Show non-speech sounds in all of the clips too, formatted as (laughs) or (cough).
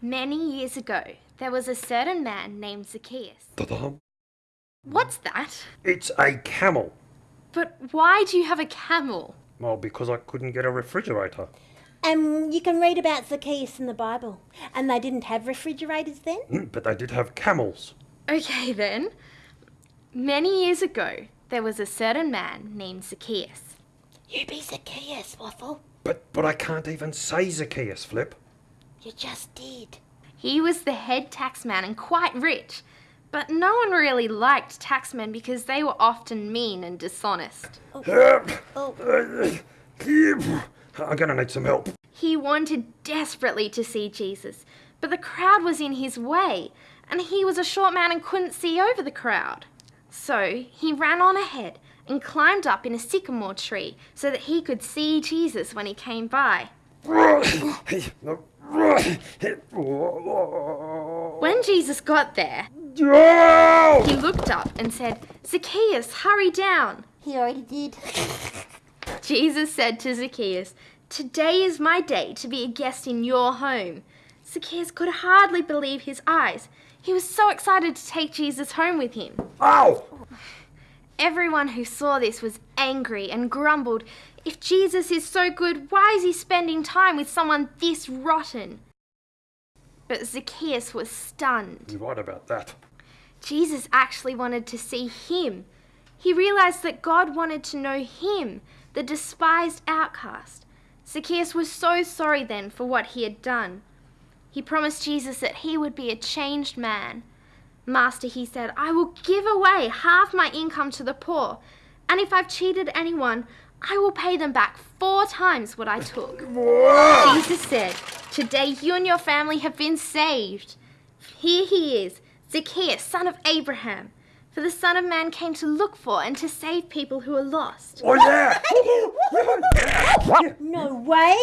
Many years ago, there was a certain man named Zacchaeus. Ta-dam. What's that? It's a camel. But why do you have a camel? Well, because I couldn't get a refrigerator. And you can read about Zacchaeus in the Bible. And they didn't have refrigerators then? Mm, But they did have camels. Okay then. Many years ago, there was a certain man named Zacchaeus. You be Zacchaeus, Waffle. But but I can't even say Zacchaeus, Flip. You just did. He was the head taxman and quite rich, but no one really liked taxmen because they were often mean and dishonest. Help! Oh. I'm gonna need some help. He wanted desperately to see Jesus, but the crowd was in his way, and he was a short man and couldn't see over the crowd. So he ran on ahead and climbed up in a sycamore tree so that he could see Jesus when he came by. When Jesus got there, he looked up and said, Zacchaeus, hurry down. He already did. (laughs) Jesus said to Zacchaeus, Today is my day to be a guest in your home. Zacchaeus could hardly believe his eyes. He was so excited to take Jesus home with him. Ow! Everyone who saw this was angry and grumbled, If Jesus is so good, why is he spending time with someone this rotten? But Zacchaeus was stunned. You're right about that. Jesus actually wanted to see him. He realized that God wanted to know him, the despised outcast. Zacchaeus was so sorry then for what he had done. He promised Jesus that he would be a changed man. Master, he said, I will give away half my income to the poor, and if I've cheated anyone, I will pay them back four times what I took. (laughs) Jesus said, Today you and your family have been saved. Here he is, Zacchaeus, son of Abraham. For the Son of Man came to look for and to save people who are lost. Oh yeah! (laughs) No way!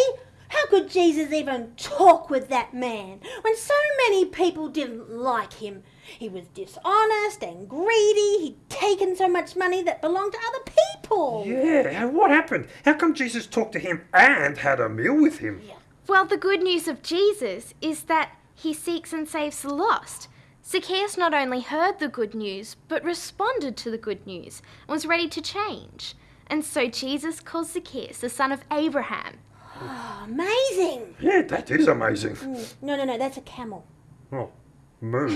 How could Jesus even talk with that man when so many people didn't like him? He was dishonest and greedy. He'd taken so much money that belonged to other people. yeah, what happened? How come Jesus talked to him and had a meal with him? Well, the good news of Jesus is that he seeks and saves the lost. Zacchaeus not only heard the good news, but responded to the good news and was ready to change. And so Jesus calls Zacchaeus the son of Abraham. Oh, amazing. Yeah, that is amazing. Mm. No, no, no, that's a camel. Oh, moo.